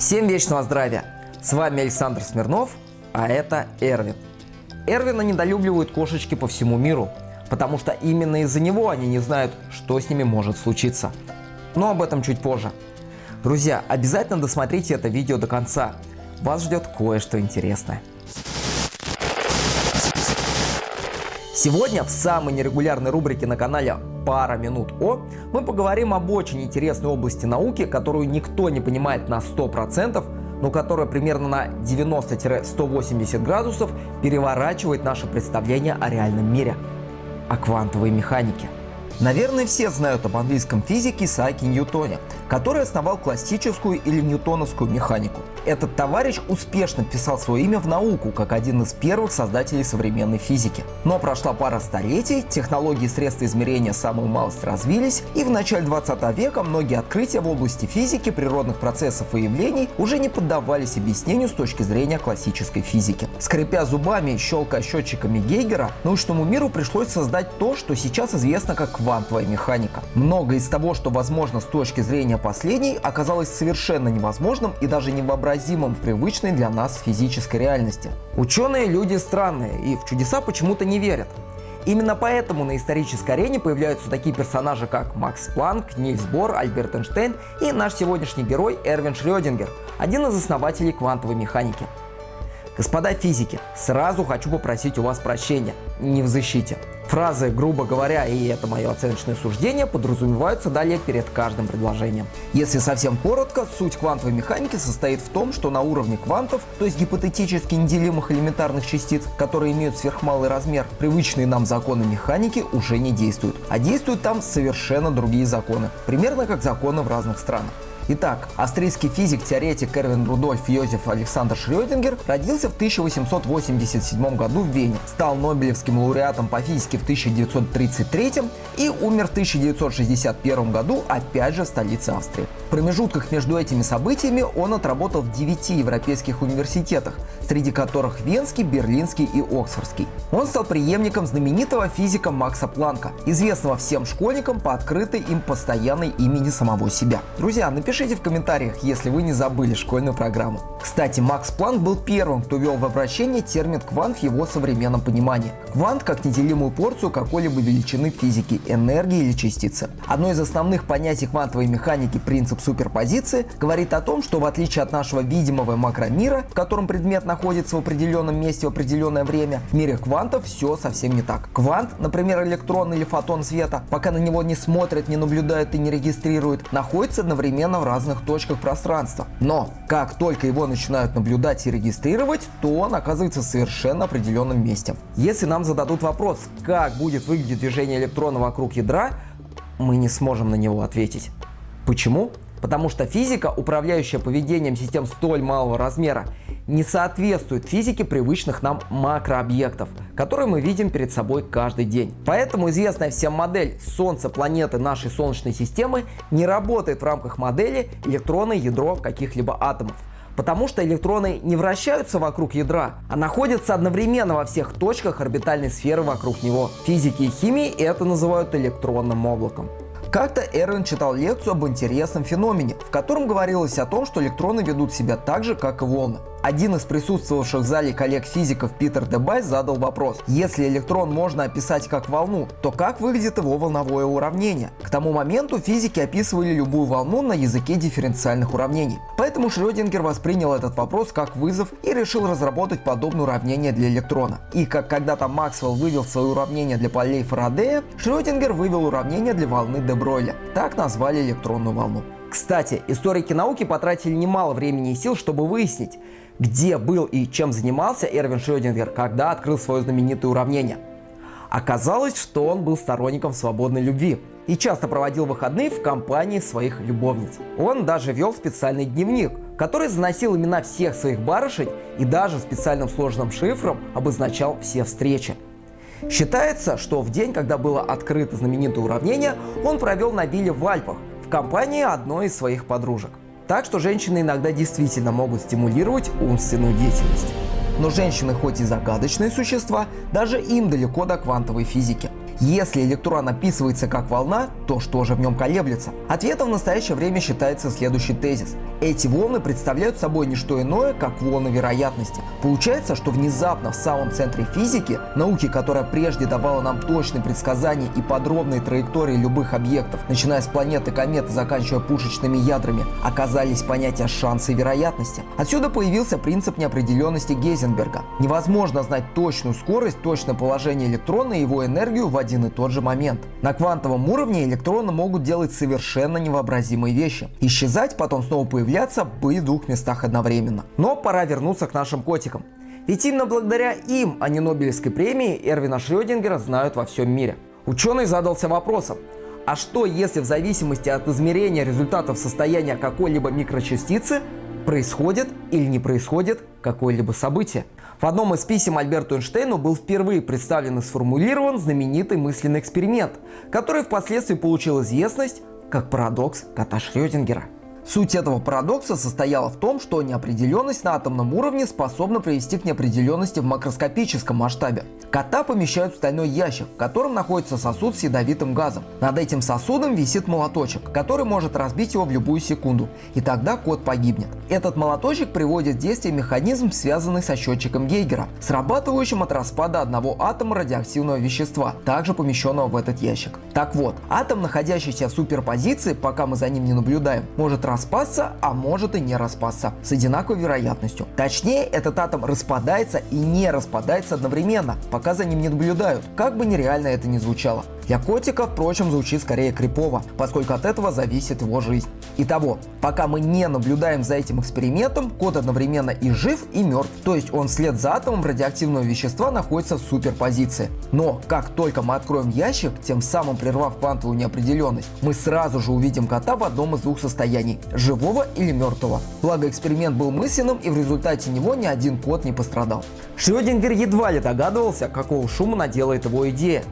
Всем вечного здравия! С вами Александр Смирнов, а это Эрвин. Эрвина недолюбливают кошечки по всему миру, потому что именно из-за него они не знают, что с ними может случиться. Но об этом чуть позже. Друзья, обязательно досмотрите это видео до конца. Вас ждет кое-что интересное. Сегодня в самой нерегулярной рубрике на канале «Пара минут О» мы поговорим об очень интересной области науки, которую никто не понимает на 100%, но которая примерно на 90-180 градусов переворачивает наше представление о реальном мире, о квантовой механике. Наверное, все знают об английском физике Исааке Ньютоне, который основал классическую или ньютоновскую механику. Этот товарищ успешно вписал свое имя в науку, как один из первых создателей современной физики. Но прошла пара столетий, технологии и средства измерения самую малость развились, и в начале 20 века многие открытия в области физики, природных процессов и явлений уже не поддавались объяснению с точки зрения классической физики. Скрипя зубами и щелкая счетчиками Гейгера, научному миру пришлось создать то, что сейчас известно как квантовая механика. Многое из того, что возможно с точки зрения последней, оказалось совершенно невозможным и даже невообразимым в привычной для нас физической реальности. Ученые люди странные и в чудеса почему-то не верят. Именно поэтому на исторической арене появляются такие персонажи, как Макс Планк, Нильс Бор, Альберт Эйнштейн и наш сегодняшний герой Эрвин Шрёдингер, один из основателей квантовой механики. Господа физики, сразу хочу попросить у вас прощения, не в защите. Фразы, грубо говоря, и это мое оценочное суждение, подразумеваются далее перед каждым предложением. Если совсем коротко, суть квантовой механики состоит в том, что на уровне квантов, то есть гипотетически неделимых элементарных частиц, которые имеют сверхмалый размер, привычные нам законы механики уже не действуют. А действуют там совершенно другие законы, примерно как законы в разных странах. Итак, австрийский физик, теоретик Эрвин Рудольф Йозеф Александр Шрёдингер родился в 1887 году в Вене, стал Нобелевским лауреатом по физике в 1933 и умер в 1961 году опять же в столице Австрии. В промежутках между этими событиями он отработал в 9 европейских университетах, среди которых Венский, Берлинский и Оксфордский. Он стал преемником знаменитого физика Макса Планка, известного всем школьникам по открытой им постоянной имени самого себя. Друзья, напишите в комментариях, если вы не забыли школьную программу. Кстати, Макс Планк был первым, кто ввел в обращение термин квант в его современном понимании. Квант как неделимую порцию какой-либо величины физики, энергии или частицы. Одно из основных понятий квантовой механики принцип суперпозиции говорит о том, что в отличие от нашего видимого макромира, в котором предмет находится в определенном месте в определенное время, в мире квантов все совсем не так. Квант, например электрон или фотон света, пока на него не смотрят, не наблюдают и не регистрируют, находится одновременно в разных точках пространства. Но как только его начинают наблюдать и регистрировать, то он оказывается в совершенно определенном месте. Если нам зададут вопрос, как будет выглядеть движение электрона вокруг ядра, мы не сможем на него ответить. Почему? Потому что физика, управляющая поведением систем столь малого размера, не соответствует физике привычных нам макрообъектов, которые мы видим перед собой каждый день. Поэтому известная всем модель Солнца, планеты нашей Солнечной системы не работает в рамках модели электроны, ядро каких-либо атомов. Потому что электроны не вращаются вокруг ядра, а находятся одновременно во всех точках орбитальной сферы вокруг него. Физики и химии это называют электронным облаком. Как-то Эрвин читал лекцию об интересном феномене, в котором говорилось о том, что электроны ведут себя так же, как и волны. Один из присутствовавших в зале коллег-физиков Питер Дебай задал вопрос, если электрон можно описать как волну, то как выглядит его волновое уравнение? К тому моменту физики описывали любую волну на языке дифференциальных уравнений. Поэтому Шрёдингер воспринял этот вопрос как вызов и решил разработать подобное уравнение для электрона. И как когда-то Максвелл вывел свое уравнение для полей Фарадея, Шрёдингер вывел уравнение для волны де Бройля. Так назвали электронную волну. Кстати, историки науки потратили немало времени и сил, чтобы выяснить, где был и чем занимался Эрвин Шрёдингер, когда открыл свое знаменитое уравнение. Оказалось, что он был сторонником свободной любви и часто проводил выходные в компании своих любовниц. Он даже вел специальный дневник, который заносил имена всех своих барышень и даже специальным сложным шифром обозначал все встречи. Считается, что в день, когда было открыто знаменитое уравнение, он провел на вилле в Альпах в компании одной из своих подружек. Так что женщины иногда действительно могут стимулировать умственную деятельность. Но женщины хоть и загадочные существа, даже им далеко до квантовой физики. Если электрон описывается как волна, то что же в нем колеблется? Ответом в настоящее время считается следующий тезис. Эти волны представляют собой не что иное, как волны вероятности. Получается, что внезапно в самом центре физики, науки, которая прежде давала нам точные предсказания и подробные траектории любых объектов, начиная с планеты, кометы, заканчивая пушечными ядрами, оказались понятия шанса и вероятности. Отсюда появился принцип неопределенности Гейзенберга. Невозможно знать точную скорость, точное положение электрона и его энергию в один и тот же момент. На квантовом уровне электроны могут делать совершенно невообразимые вещи. Исчезать, потом снова появляться, в двух местах одновременно. Но пора вернуться к нашим котикам. Ведь именно благодаря им, а не Нобелевской премии, Эрвина Шрёдингера знают во всем мире. Ученый задался вопросом, а что если в зависимости от измерения результатов состояния какой-либо микрочастицы происходит или не происходит какое-либо событие? В одном из писем Альберту Эйнштейну был впервые представлен и сформулирован знаменитый мысленный эксперимент, который впоследствии получил известность как парадокс кота Шрёдингера. Суть этого парадокса состояла в том, что неопределенность на атомном уровне способна привести к неопределенности в макроскопическом масштабе. Кота помещают в стальной ящик, в котором находится сосуд с ядовитым газом. Над этим сосудом висит молоточек, который может разбить его в любую секунду, и тогда кот погибнет. Этот молоточек приводит в действие механизм, связанный со счетчиком Гейгера, срабатывающим от распада одного атома радиоактивного вещества, также помещенного в этот ящик. Так вот, атом, находящийся в суперпозиции, пока мы за ним не наблюдаем, может распасться, а может и не распасться, с одинаковой вероятностью. Точнее, этот атом распадается и не распадается одновременно, пока за ним не наблюдают, как бы нереально это ни звучало. Для котика, впрочем, звучит скорее крипово, поскольку от этого зависит его жизнь. Итого, пока мы не наблюдаем за этим экспериментом, кот одновременно и жив, и мертв, то есть он вслед за атомом радиоактивного вещества находится в суперпозиции. Но как только мы откроем ящик, тем самым прервав квантовую неопределенность, мы сразу же увидим кота в одном из двух состояний – живого или мертвого. Благо эксперимент был мысленным и в результате него ни один кот не пострадал. Шрёдингер едва ли догадывался, какого шума наделает его идея.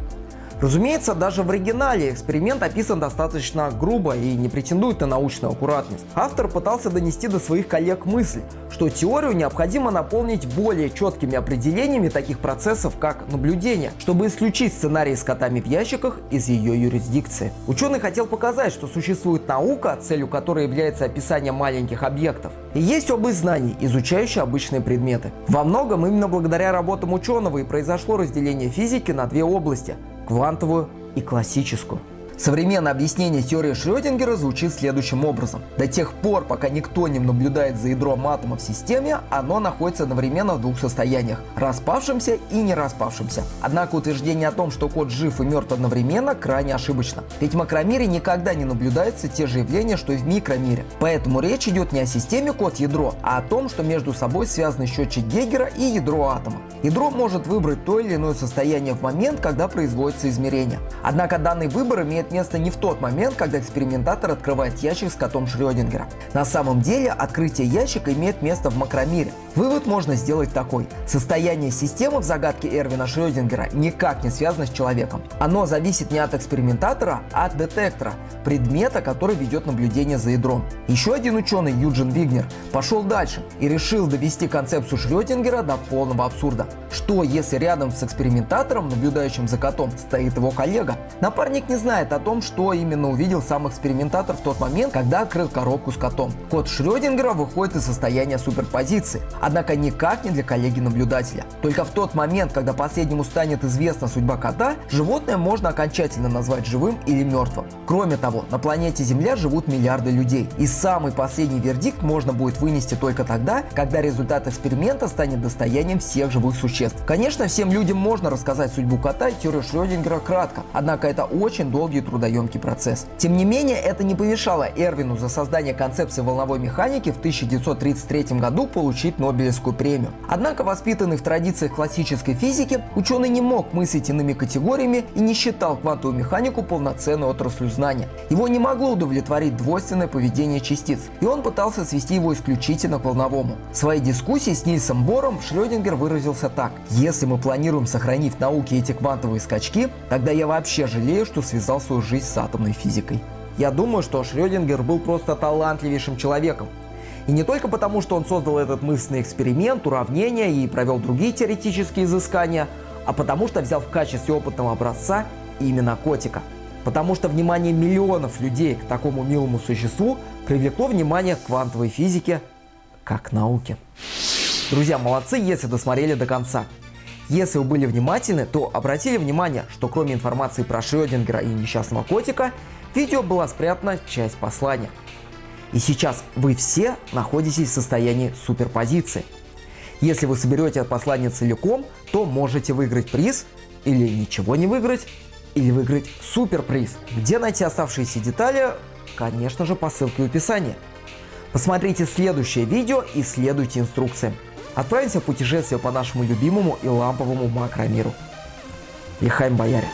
Разумеется, даже в оригинале эксперимент описан достаточно грубо и не претендует на научную аккуратность. Автор пытался донести до своих коллег мысль, что теорию необходимо наполнить более четкими определениями таких процессов, как наблюдение, чтобы исключить сценарий с котами в ящиках из ее юрисдикции. Ученый хотел показать, что существует наука, целью которой является описание маленьких объектов. И есть область знаний, изучающая обычные предметы. Во многом именно благодаря работам ученого и произошло разделение физики на две области квантовую и классическую. Современное объяснение теории Шрёдингера звучит следующим образом. До тех пор, пока никто не наблюдает за ядром атома в системе, оно находится одновременно в двух состояниях – распавшемся и не распавшемся. Однако утверждение о том, что код жив и мертв одновременно, крайне ошибочно. Ведь в макромире никогда не наблюдаются те же явления, что и в микромире. Поэтому речь идет не о системе код-ядро, а о том, что между собой связаны счетчик Гейгера и ядро атома. Ядро может выбрать то или иное состояние в момент, когда производится измерение. Однако данный выбор имеет имеет место не в тот момент, когда экспериментатор открывает ящик с котом Шрёдингера. На самом деле открытие ящика имеет место в макромире. Вывод можно сделать такой. Состояние системы в загадке Эрвина Шрёдингера никак не связано с человеком. Оно зависит не от экспериментатора, а от детектора, предмета, который ведет наблюдение за ядром. Еще один ученый, Юджин Вигнер, пошел дальше и решил довести концепцию Шрёдингера до полного абсурда. Что если рядом с экспериментатором, наблюдающим за котом, стоит его коллега? Напарник не знает о том, что именно увидел сам экспериментатор в тот момент, когда открыл коробку с котом. Кот Шрёдингера выходит из состояния суперпозиции, однако никак не для коллеги-наблюдателя. Только в тот момент, когда последнему станет известна судьба кота, животное можно окончательно назвать живым или мертвым. Кроме того, на планете Земля живут миллиарды людей, и самый последний вердикт можно будет вынести только тогда, когда результат эксперимента станет достоянием всех живых существ. Конечно, всем людям можно рассказать судьбу кота и теорию Шрёдингера кратко, однако это очень долгий трудоемкий процесс. Тем не менее, это не помешало Эрвину за создание концепции волновой механики в 1933 году получить Нобелевскую премию. Однако, воспитанный в традициях классической физики, ученый не мог мыслить иными категориями и не считал квантовую механику полноценной отраслью знания. Его не могло удовлетворить двойственное поведение частиц, и он пытался свести его исключительно к волновому. В своей дискуссии с Нильсом Бором Шрёдингер выразился так. Если мы планируем сохранить в науке эти квантовые скачки, тогда я вообще жалею, что связал свою жизнь с атомной физикой. Я думаю, что Шрёдингер был просто талантливейшим человеком. И не только потому, что он создал этот мысленный эксперимент, уравнение и провел другие теоретические изыскания, а потому что взял в качестве опытного образца именно котика. Потому что внимание миллионов людей к такому милому существу привлекло внимание к квантовой физике как науке. Друзья, молодцы, если досмотрели до конца. Если вы были внимательны, то обратили внимание, что кроме информации про Шрёдингера и несчастного котика, в видео была спрятана часть послания. И сейчас вы все находитесь в состоянии суперпозиции. Если вы соберете это послание целиком, то можете выиграть приз или ничего не выиграть, или выиграть суперприз. Где найти оставшиеся детали? Конечно же по ссылке в описании. Посмотрите следующее видео и следуйте инструкциям. Отправимся в путешествие по нашему любимому и ламповому макромиру. Лихаем бояре!